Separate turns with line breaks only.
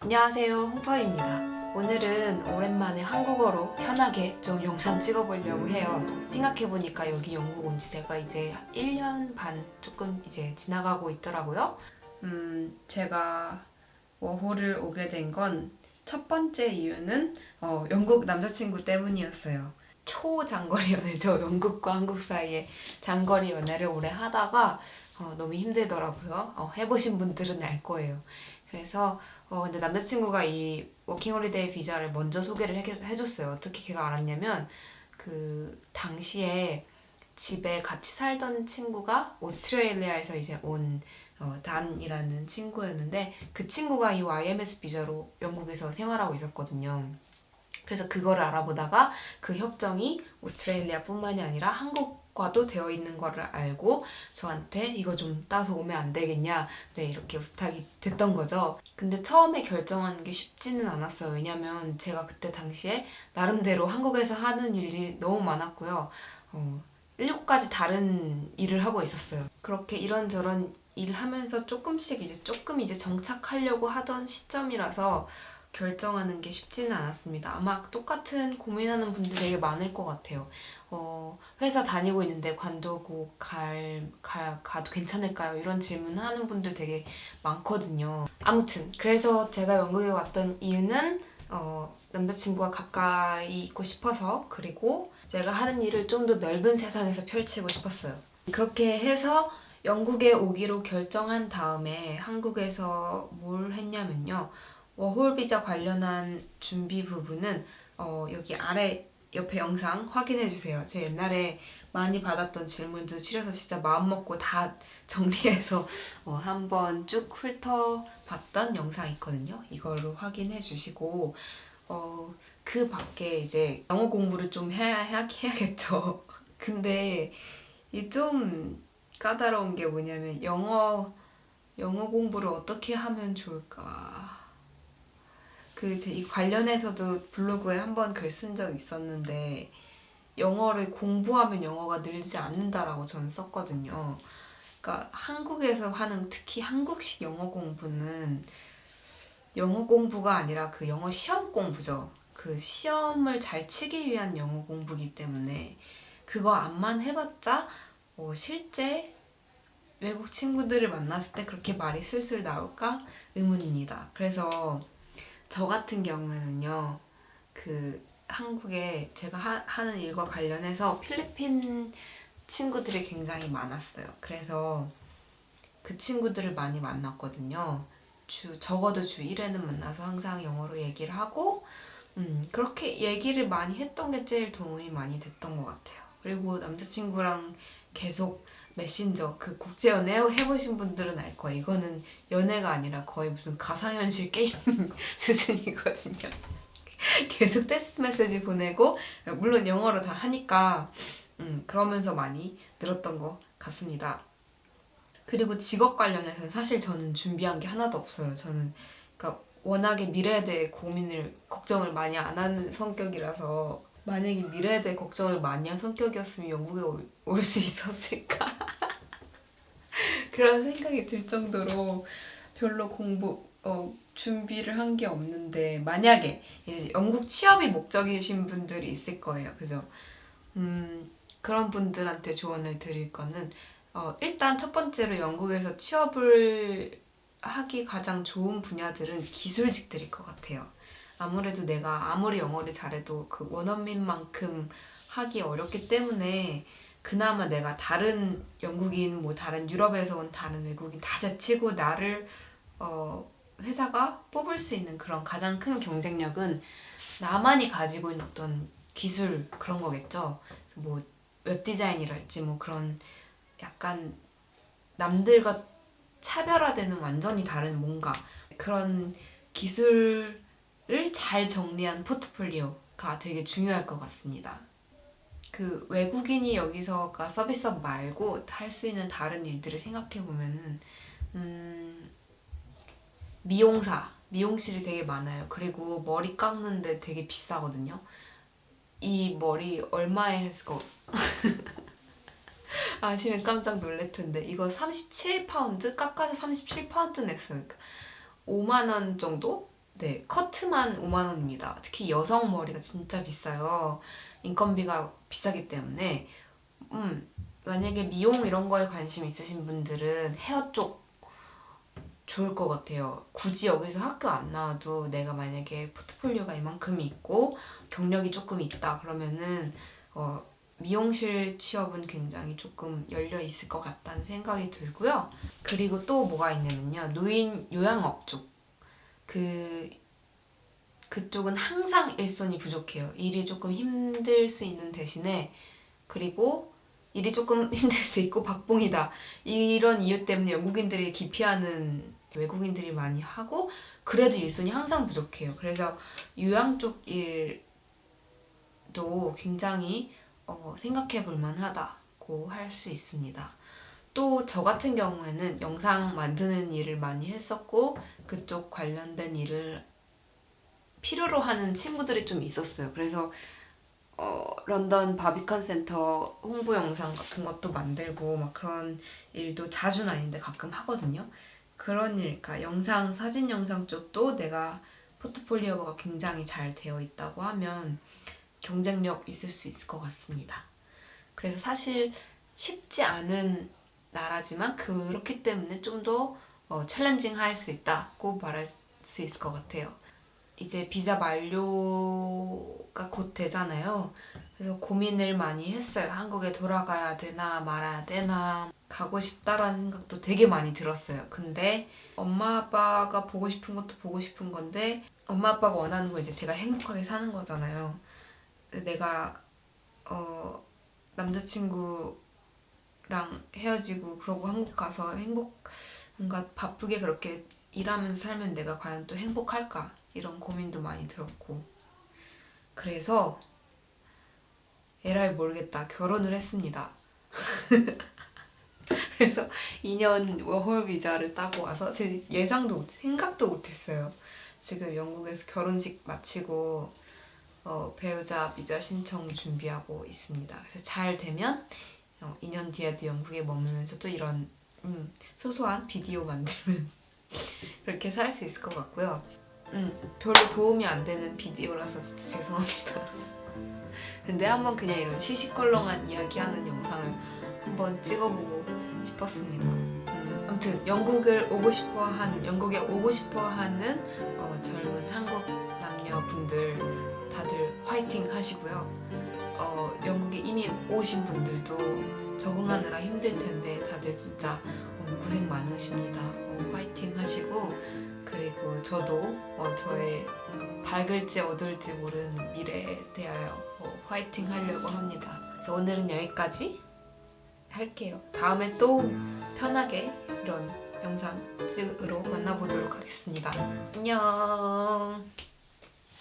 안녕하세요 홍파입니다. 오늘은 오랜만에 한국어로 편하게 좀 영상 찍어보려고 해요. 생각해보니까 여기 영국 온 지 제가 이제 1년 반 조금 이제 지나가고 있더라고요. 음 제가 워홀을 오게 된 건 첫 번째 이유는 어, 영국 남자친구 때문이었어요. 초장거리 연애죠 영국과 한국 사이에 장거리 연애를 오래 하다가 어, 너무 힘들더라고요. 어, 해보신 분들은 알 거예요. 그래서 어 근데 남자친구가 이 워킹홀리데이 비자를 먼저 소개를 해, 해줬어요. 어떻게 걔가 알았냐면 그 당시에 집에 같이 살던 친구가 오스트레일리아에서 이제 온 어, 단이라는 친구였는데 그 친구가 이 YMS 비자로 영국에서 생활하고 있었거든요. 그래서 그거를 알아보다가 그 협정이 오스트레일리아 뿐만이 아니라 한국 과도 되어 있는 거를 알고 저한테 이거 좀 따서 오면 안 되겠냐 네 이렇게 부탁이 됐던 거죠. 근데 처음에 결정하는 게 쉽지는 않았어요. 왜냐면 제가 그때 당시에 나름대로 한국에서 하는 일이 너무 많았고요. 어, 일곱 가지 다른 일을 하고 있었어요. 그렇게 이런저런 일 하면서 조금씩 이제 조금 이제 정착하려고 하던 시점이라서 결정하는 게 쉽지는 않았습니다. 아마 똑같은 고민하는 분들 되게 많을 것 같아요. 어, 회사 다니고 있는데 관두고 갈, 갈, 가도 괜찮을까요? 이런 질문 하는 분들 되게 많거든요. 아무튼 그래서 제가 영국에 왔던 이유는 어, 남자친구와 가까이 있고 싶어서 그리고 제가 하는 일을 좀 더 넓은 세상에서 펼치고 싶었어요. 그렇게 해서 영국에 오기로 결정한 다음에 한국에서 뭘 했냐면요. 워홀 비자 관련한 준비 부분은 어, 여기 아래 옆에 영상 확인해주세요. 제 옛날에 많이 받았던 질문도 추려서 진짜 마음먹고 다 정리해서 어, 한번 쭉 훑어봤던 영상 있거든요. 이거를 확인해 주시고 어, 그 밖에 이제 영어 공부를 좀 해야, 해야, 해야겠죠. 근데 이 좀 까다로운 게 뭐냐면 영어 영어 공부를 어떻게 하면 좋을까 그이 관련해서도 블로그에 한 번 글 쓴 적 있었는데 영어를 공부하면 영어가 늘지 않는다라고 저는 썼거든요. 그러니까 한국에서 하는 특히 한국식 영어 공부는 영어 공부가 아니라 그 영어 시험 공부죠. 그 시험을 잘 치기 위한 영어 공부기 때문에 그거 안만 해봤자 어, 실제 외국 친구들을 만났을 때 그렇게 말이 술술 나올까 의문입니다. 그래서 저 같은 경우에는요 그 한국에 제가 하, 는 일과 관련해서 필리핀 친구들이 굉장히 많았어요. 그래서 그 친구들을 많이 만났거든요. 주 적어도 주 1회는 만나서 항상 영어로 얘기를 하고 음, 그렇게 얘기를 많이 했던 게 제일 도움이 많이 됐던 것 같아요. 그리고 남자친구랑 계속 메신저 그 국제 연애 해보신 분들은 알 거예요. 이거는 연애가 아니라 거의 무슨 가상현실 게임 수준이거든요. 계속 텍스트 메시지 보내고 물론 영어로 다 하니까 음, 그러면서 많이 늘었던 것 같습니다. 그리고 직업 관련해서는 사실 저는 준비한 게 하나도 없어요. 저는 그러니까 워낙에 미래에 대해 고민을 걱정을 많이 안 하는 성격이라서 만약에 미래에 대해 걱정을 많이 한 성격이었으면 영국에 올 수 있었을까? 그런 생각이 들 정도로 별로 공부 어, 준비를 한 게 없는데 만약에 이제 영국 취업이 목적이신 분들이 있을 거예요. 그죠? 음, 그런 분들한테 조언을 드릴 거는 어, 일단 첫 번째로 영국에서 취업을 하기 가장 좋은 분야들은 기술직들일 것 같아요 아무래도 내가 아무리 영어를 잘해도 그 원어민만큼 하기 어렵기 때문에 그나마 내가 다른 영국인, 뭐 다른 유럽에서 온 다른 외국인 다 제치고 나를 어, 회사가 뽑을 수 있는 그런 가장 큰 경쟁력은 나만이 가지고 있는 어떤 기술 그런 거겠죠. 뭐 웹디자인이랄지 뭐 그런 약간 남들과 차별화되는 완전히 다른 뭔가 그런 기술 잘 정리한 포트폴리오가 되게 중요할 것 같습니다. 그 외국인이 여기서가 서비스업 말고 할 수 있는 다른 일들을 생각해보면은 음, 미용사, 미용실이 되게 많아요. 그리고 머리 깎는데 되게 비싸거든요. 이 머리 얼마에 했을까? 아시면 깜짝 놀랄 텐데 이거 37파운드? 깎아서 37파운드 냈어요. 5만원 그러니까 정도? 네, 커트만 5만 원입니다. 특히 여성 머리가 진짜 비싸요. 인건비가 비싸기 때문에 음, 만약에 미용 이런 거에 관심 있으신 분들은 헤어 쪽 좋을 것 같아요. 굳이 여기서 학교 안 나와도 내가 만약에 포트폴리오가 이만큼 있고 경력이 조금 있다 그러면은 어, 미용실 취업은 굉장히 조금 열려 있을 것 같다는 생각이 들고요. 그리고 또 뭐가 있냐면요. 노인 요양업 쪽. 그 그쪽은 항상 일손이 부족해요. 일이 조금 힘들 수 있는 대신에 그리고 일이 조금 힘들 수 있고 박봉이다. 이런 이유 때문에 영국인들이 기피하는 외국인들이 많이 하고 그래도 일손이 항상 부족해요. 그래서 요양 쪽 일도 굉장히 어, 생각해 볼 만하다고 할 수 있습니다. 또 저 같은 경우에는 영상 만드는 일을 많이 했었고 그쪽 관련된 일을 필요로 하는 친구들이 좀 있었어요. 그래서 어, 런던 바비컨 센터 홍보 영상 같은 것도 만들고 막 그런 일도 자주는 아닌데 가끔 하거든요. 그런 일, 그러니까 영상, 사진 영상 쪽도 내가 포트폴리오가 굉장히 잘 되어 있다고 하면 경쟁력 있을 수 있을 것 같습니다. 그래서 사실 쉽지 않은 나라지만 그렇기 때문에 좀더 어, 챌린징 할 수 있다고 말할 수 있을 것 같아요. 이제 비자 만료가 곧 되잖아요. 그래서 고민을 많이 했어요. 한국에 돌아가야 되나 말아야 되나 가고 싶다라는 생각도 되게 많이 들었어요. 근데 엄마 아빠가 보고 싶은 것도 보고 싶은 건데 엄마 아빠가 원하는 건 이제 제가 행복하게 사는 거잖아요. 내가 어 남자친구랑 헤어지고 그러고 한국 가서 행복 뭔가 바쁘게 그렇게 일하면서 살면 내가 과연 또 행복할까 이런 고민도 많이 들었고 그래서 에라이 모르겠다 결혼을 했습니다. 그래서 2년 워홀 비자를 따고 와서 제 예상도 못, 생각도 못했어요. 지금 영국에서 결혼식 마치고 어, 배우자 비자 신청 준비하고 있습니다. 그래서 잘 되면 어, 2년 뒤에도 영국에 머물면서 또 이런 음, 소소한 비디오 만들면서 그렇게 살 수 있을 것 같고요. 음, 별로 도움이 안 되는 비디오라서 진짜 죄송합니다. 근데 한번 그냥 이런 시시껄렁한 이야기하는 영상을 한번 찍어보고 싶었습니다. 음, 아무튼 영국을 오고 싶어하는 영국에 오고 싶어하는 어, 젊은 한국 남녀분들 다들 화이팅 하시고요. 어, 영국에 이미 오신 분들도 적응하느라 힘들 텐데 다들 진짜 어, 고생 많으십니다. 어, 화이팅 하시고 그리고 저도 어, 저의 밝을지 어두울지 모르는 미래에 대하여 어, 화이팅 하려고 합니다. 그래서 오늘은 여기까지 할게요. 다음에 또 편하게 이런 영상 찍으러 만나보도록 하겠습니다. 안녕